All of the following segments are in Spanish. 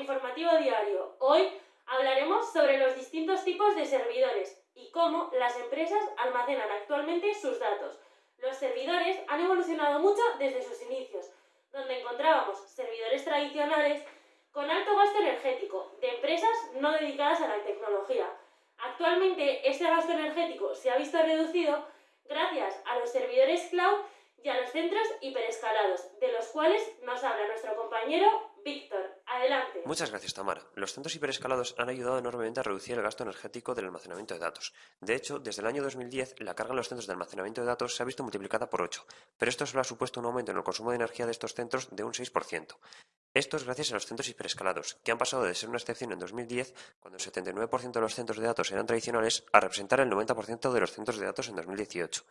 informativo diario. Hoy hablaremos sobre los distintos tipos de servidores y cómo las empresas almacenan actualmente sus datos. Los servidores han evolucionado mucho desde sus inicios, donde encontrábamos servidores tradicionales con alto gasto energético, de empresas no dedicadas a la tecnología. Actualmente este gasto energético se ha visto reducido gracias a los servidores cloud y a los centros hiperescalados, de los cuales nos habla nuestro compañero. Muchas gracias, Tamara. Los centros hiperescalados han ayudado enormemente a reducir el gasto energético del almacenamiento de datos. De hecho, desde el año 2010, la carga en los centros de almacenamiento de datos se ha visto multiplicada por 8, pero esto solo ha supuesto un aumento en el consumo de energía de estos centros de un 6%. Esto es gracias a los centros hiperescalados, que han pasado de ser una excepción en 2010, cuando el 79% de los centros de datos eran tradicionales, a representar el 90% de los centros de datos en 2018.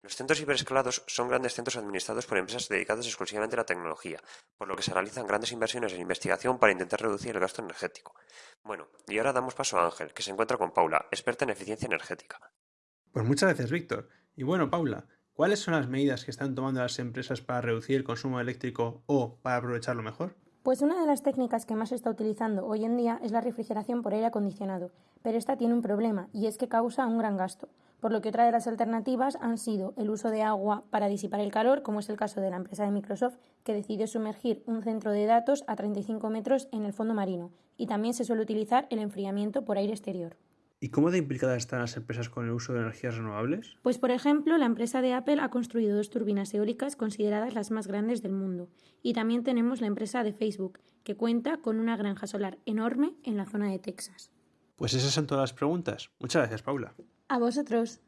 Los centros hiperescalados son grandes centros administrados por empresas dedicadas exclusivamente a la tecnología, por lo que se realizan grandes inversiones en investigación para intentar reducir el gasto energético. Bueno, y ahora damos paso a Ángel, que se encuentra con Paula, experta en eficiencia energética. Pues muchas gracias, Víctor. Y bueno, Paula, ¿cuáles son las medidas que están tomando las empresas para reducir el consumo eléctrico o para aprovecharlo mejor? Pues una de las técnicas que más se está utilizando hoy en día es la refrigeración por aire acondicionado, pero esta tiene un problema y es que causa un gran gasto, por lo que otra de las alternativas han sido el uso de agua para disipar el calor, como es el caso de la empresa de Microsoft, que decidió sumergir un centro de datos a 35 metros en el fondo marino, y también se suele utilizar el enfriamiento por aire exterior. ¿Y cómo de implicadas están las empresas con el uso de energías renovables? Pues por ejemplo, la empresa de Apple ha construido dos turbinas eólicas consideradas las más grandes del mundo. Y también tenemos la empresa de Facebook, que cuenta con una granja solar enorme en la zona de Texas. Pues esas son todas las preguntas. Muchas gracias, Paula. A vosotros.